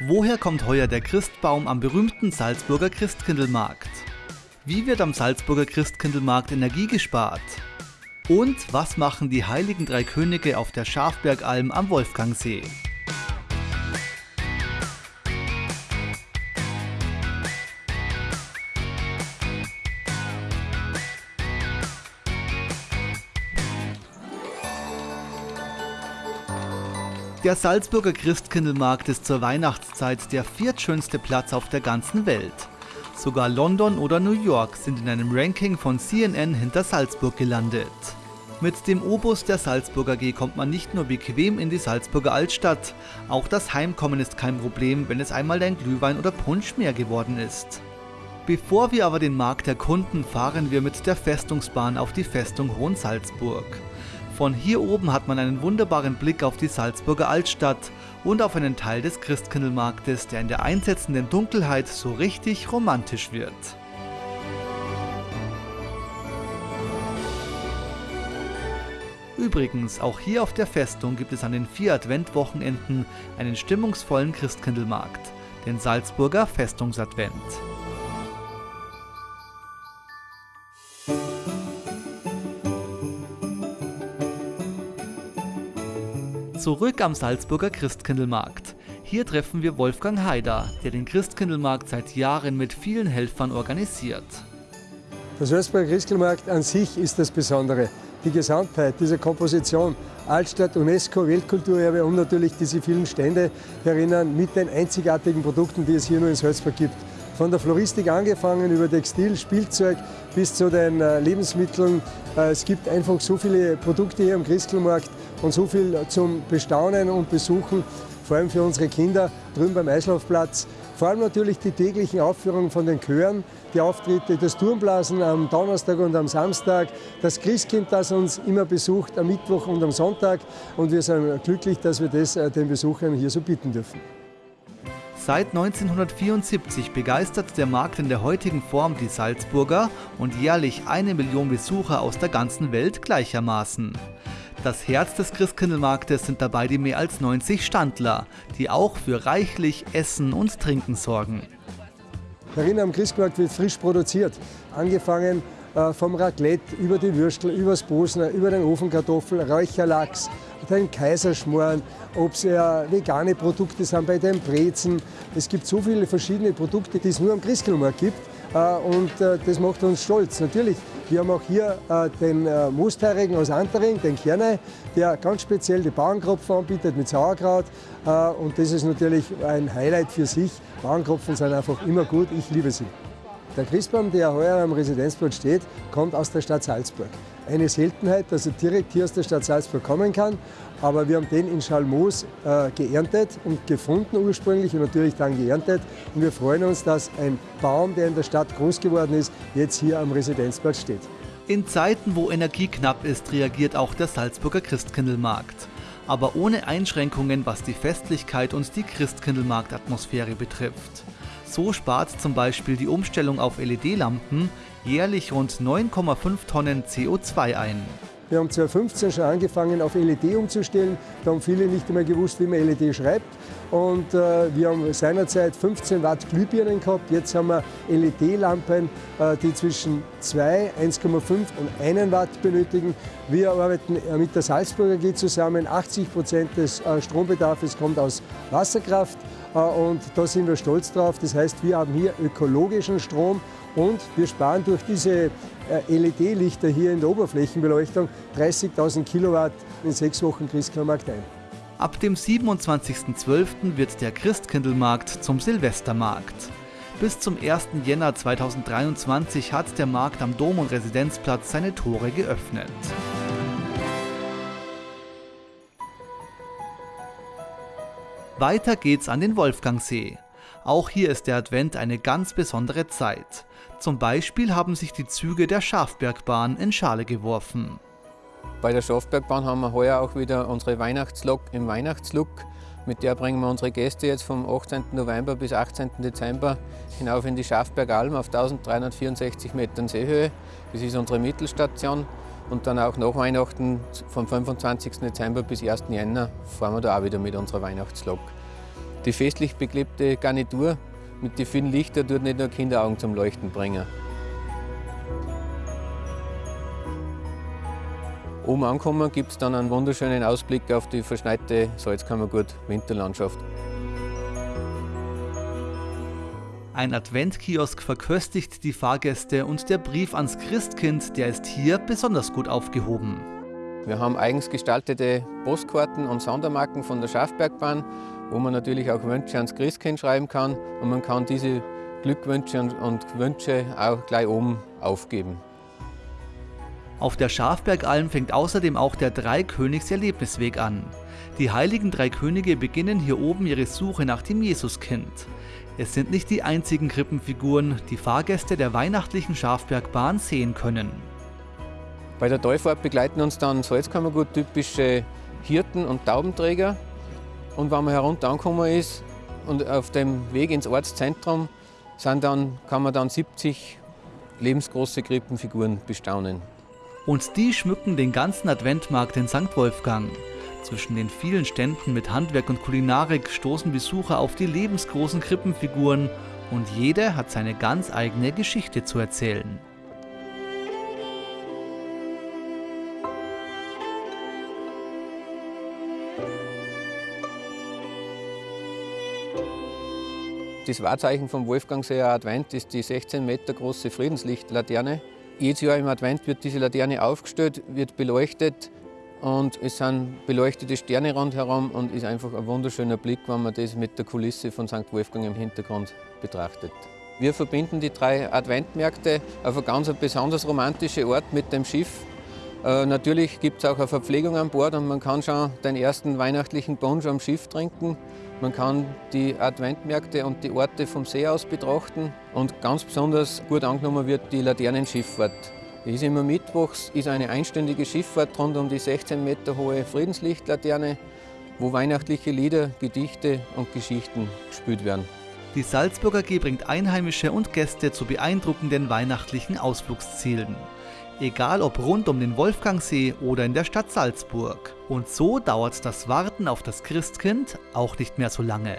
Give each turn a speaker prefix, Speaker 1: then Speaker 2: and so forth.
Speaker 1: Woher kommt heuer der Christbaum am berühmten Salzburger Christkindlmarkt? Wie wird am Salzburger Christkindlmarkt Energie gespart? Und was machen die heiligen drei Könige auf der Schafbergalm am Wolfgangsee? Der Salzburger Christkindlmarkt ist zur Weihnachtszeit der viertschönste Platz auf der ganzen Welt. Sogar London oder New York sind in einem Ranking von CNN hinter Salzburg gelandet. Mit dem Obus der Salzburger G kommt man nicht nur bequem in die Salzburger Altstadt, auch das Heimkommen ist kein Problem, wenn es einmal ein Glühwein oder Punsch mehr geworden ist. Bevor wir aber den Markt erkunden, fahren wir mit der Festungsbahn auf die Festung Hohensalzburg. Von hier oben hat man einen wunderbaren Blick auf die Salzburger Altstadt und auf einen Teil des Christkindlmarktes, der in der einsetzenden Dunkelheit so richtig romantisch wird. Übrigens, auch hier auf der Festung gibt es an den vier Adventwochenenden einen stimmungsvollen Christkindlmarkt, den Salzburger Festungsadvent. Zurück am Salzburger Christkindlmarkt. Hier treffen wir Wolfgang Haider, der den Christkindlmarkt seit Jahren mit vielen Helfern organisiert.
Speaker 2: Der Salzburger Christkindlmarkt an sich ist das Besondere. Die Gesamtheit dieser Komposition, Altstadt, UNESCO, Weltkulturerbe und natürlich diese vielen Stände erinnern mit den einzigartigen Produkten, die es hier nur in Salzburg gibt. Von der Floristik angefangen, über Textil, Spielzeug bis zu den äh, Lebensmitteln. Äh, es gibt einfach so viele Produkte hier am Christkindlmarkt, und so viel zum Bestaunen und Besuchen, vor allem für unsere Kinder drüben beim Eislaufplatz. Vor allem natürlich die täglichen Aufführungen von den Chören, die Auftritte, das Turmblasen am Donnerstag und am Samstag, das Christkind, das uns immer besucht am Mittwoch und am Sonntag. Und wir sind glücklich, dass wir das äh, den Besuchern hier so bieten dürfen.
Speaker 1: Seit 1974 begeistert der Markt in der heutigen Form die Salzburger und jährlich eine Million Besucher aus der ganzen Welt gleichermaßen. Das Herz des Christkindlmarktes sind dabei die mehr als 90 Standler, die auch für reichlich Essen und Trinken sorgen.
Speaker 2: Darin am Christkindlmarkt wird frisch produziert, angefangen äh, vom Raclette über die Würstel, über das Bosner, über den Ofenkartoffel, Räucherlachs, den Kaiserschmoren, ob es ja vegane Produkte sind bei den Brezen. Es gibt so viele verschiedene Produkte, die es nur am Christkindlmarkt gibt. Äh, und äh, das macht uns stolz. Natürlich, wir haben auch hier äh, den Moosteirigen aus Antering, den Kernei, der ganz speziell die Bauernkropfen anbietet mit Sauerkraut. Und das ist natürlich ein Highlight für sich. Bauernkropfen sind einfach immer gut, ich liebe sie. Der Christbaum, der heuer am Residenzplatz steht, kommt aus der Stadt Salzburg. Eine Seltenheit, dass er direkt hier aus der Stadt Salzburg kommen kann. Aber wir haben den in Schalmoos äh, geerntet und gefunden ursprünglich und natürlich dann geerntet. Und wir freuen uns, dass ein Baum, der in der Stadt groß geworden ist, jetzt hier am Residenzplatz steht.
Speaker 1: In Zeiten, wo Energie knapp ist, reagiert auch der Salzburger Christkindlmarkt. Aber ohne Einschränkungen, was die Festlichkeit und die Christkindlmarktatmosphäre betrifft. So spart zum Beispiel die Umstellung auf LED-Lampen jährlich rund 9,5 Tonnen CO2 ein.
Speaker 2: Wir haben 2015 schon angefangen, auf LED umzustellen. Da haben viele nicht einmal gewusst, wie man LED schreibt. Und äh, wir haben seinerzeit 15 Watt Glühbirnen gehabt. Jetzt haben wir LED-Lampen, äh, die zwischen 2, 1,5 und 1 Watt benötigen. Wir arbeiten äh, mit der Salzburger AG zusammen. 80 Prozent des äh, Strombedarfs kommt aus Wasserkraft. Äh, und da sind wir stolz drauf. Das heißt, wir haben hier ökologischen Strom und wir sparen durch diese äh, LED-Lichter hier in der Oberflächenbeleuchtung 30.000 Kilowatt in sechs Wochen Christkindlmarkt ein.
Speaker 1: Ab dem 27.12. wird der Christkindlmarkt zum Silvestermarkt. Bis zum 1. Jänner 2023 hat der Markt am Dom- und Residenzplatz seine Tore geöffnet. Weiter geht's an den Wolfgangsee. Auch hier ist der Advent eine ganz besondere Zeit. Zum Beispiel haben sich die Züge der Schafbergbahn in Schale geworfen.
Speaker 3: Bei der Schafbergbahn haben wir heuer auch wieder unsere Weihnachtslok im Weihnachtslook. Mit der bringen wir unsere Gäste jetzt vom 18. November bis 18. Dezember hinauf in die Schafbergalm auf 1364 Metern Seehöhe. Das ist unsere Mittelstation. Und dann auch nach Weihnachten vom 25. Dezember bis 1. Jänner fahren wir da auch wieder mit unserer Weihnachtslok. Die festlich beklebte Garnitur mit den vielen Lichtern tut nicht nur Kinderaugen zum Leuchten bringen. Oben angekommen gibt es dann einen wunderschönen Ausblick auf die verschneite Salzkammergut-Winterlandschaft.
Speaker 1: Ein Adventkiosk verköstigt die Fahrgäste und der Brief ans Christkind, der ist hier besonders gut aufgehoben.
Speaker 3: Wir haben eigens gestaltete Postkarten und Sondermarken von der Schafbergbahn, wo man natürlich auch Wünsche ans Christkind schreiben kann und man kann diese Glückwünsche und Wünsche auch gleich oben aufgeben.
Speaker 1: Auf der Schafbergalm fängt außerdem auch der Dreikönigs-Erlebnisweg an. Die heiligen drei Könige beginnen hier oben ihre Suche nach dem Jesuskind. Es sind nicht die einzigen Krippenfiguren, die Fahrgäste der weihnachtlichen Schafbergbahn sehen können.
Speaker 3: Bei der Teufahrt begleiten uns dann Salzkammergut typische Hirten und Taubenträger. Und wenn man herunter angekommen ist und auf dem Weg ins Ortszentrum sind dann, kann man dann 70 lebensgroße Krippenfiguren bestaunen.
Speaker 1: Und die schmücken den ganzen Adventmarkt in St. Wolfgang. Zwischen den vielen Ständen mit Handwerk und Kulinarik stoßen Besucher auf die lebensgroßen Krippenfiguren und jede hat seine ganz eigene Geschichte zu erzählen.
Speaker 3: Das Wahrzeichen vom Wolfgangseer Advent ist die 16 Meter große Friedenslichtlaterne. Jedes Jahr im Advent wird diese Laterne aufgestellt, wird beleuchtet und es sind beleuchtete Sterne rundherum und ist einfach ein wunderschöner Blick, wenn man das mit der Kulisse von St. Wolfgang im Hintergrund betrachtet. Wir verbinden die drei Adventmärkte auf eine ganz besonders romantische Ort mit dem Schiff. Äh, natürlich gibt es auch eine Verpflegung an Bord und man kann schon den ersten weihnachtlichen Punsch am Schiff trinken. Man kann die Adventmärkte und die Orte vom See aus betrachten und ganz besonders gut angenommen wird die Laternenschifffahrt. Die ist immer mittwochs, ist eine einstündige Schifffahrt rund um die 16 Meter hohe Friedenslichtlaterne, wo weihnachtliche Lieder, Gedichte und Geschichten gespielt werden.
Speaker 1: Die Salzburger G bringt Einheimische und Gäste zu beeindruckenden weihnachtlichen Ausflugszielen. Egal ob rund um den Wolfgangsee oder in der Stadt Salzburg. Und so dauert das Warten auf das Christkind auch nicht mehr so lange.